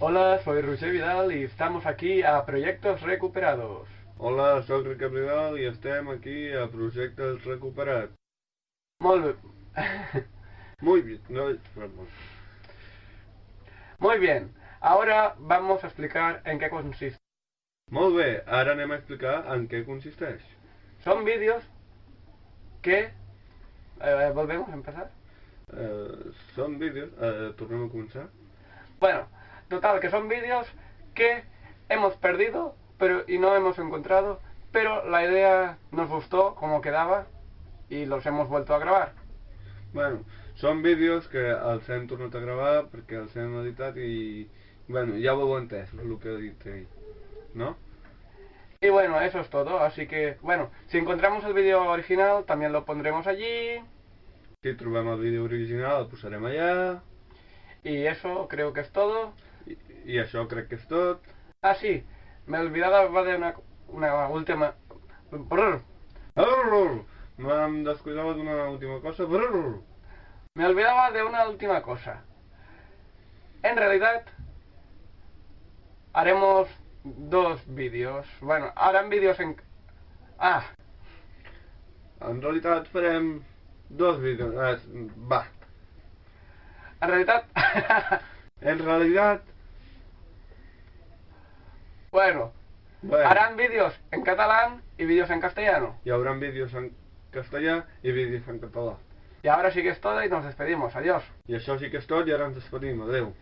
Hola, soy Roger Vidal y estamos aquí a Proyectos Recuperados. Hola, soc Ricard Vidal i estem aquí a Projectes Recuperat. Molt bé. Muy bien, no, vamos. Muy bien, ahora vamos a explicar en qué consiste. Molt bé, ara anem a explicar en què consisteix. Son vídeos que... eh, ¿Volvemos a empezar? Eh, són vídeos... Eh, tornem a començar? Bueno, total, que son vídeos que hemos perdido pero y no hemos encontrado, pero la idea nos gustó como quedaba y los hemos vuelto a grabar. Bueno, són vídeos que els hem tornat a gravar perquè els hem editat i... Bueno, ja ho heu entès, el que he dit ell. No? Y bueno, eso es todo, así que, bueno, si encontramos el vídeo original también lo pondremos allí Si trobem el vídeo original el posarem allà y eso creo que es todo. i, i això crec que és tot. Ah, sí, me olvidaba de una, una última... Brr. Brrr, M'hem descuidat d'una última cosa. Brrr. Me olvidaba de una última cosa. En realidad, haremos dos vídeos. Bueno, harán vídeos en... Ah, En realitat farem dos vídeos. Eh, va, en realidad... en realitat... bueno, Bueno, harán vídeos en catalán y vídeos en castellano. hi haurà vídeos en castellà i vídeos en català. Y ahora sí que es todo y nos despedimos. Adiós. I això sí que és tot i ara ens despedim. Adeu.